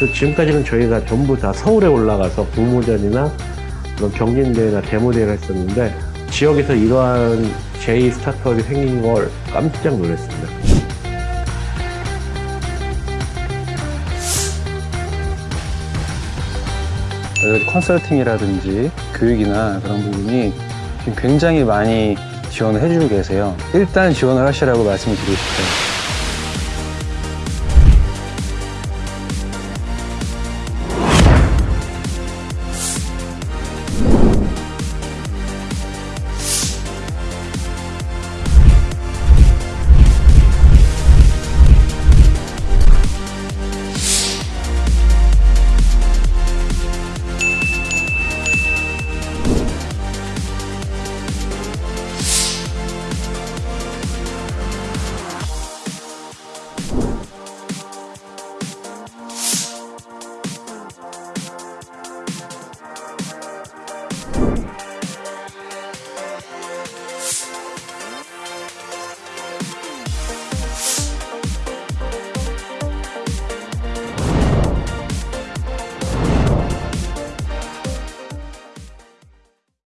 그래서 지금까지는 저희가 전부 다 서울에 올라가서 부모전이나 그런 경진대회나 데모대회를 했었는데 지역에서 이러한 제2 스타트업이 생긴 걸 깜짝 놀랐습니다. 컨설팅이라든지 교육이나 그런 부분이 지금 굉장히 많이 지원을 해주고 계세요. 일단 지원을 하시라고 말씀을 드리고 싶어요.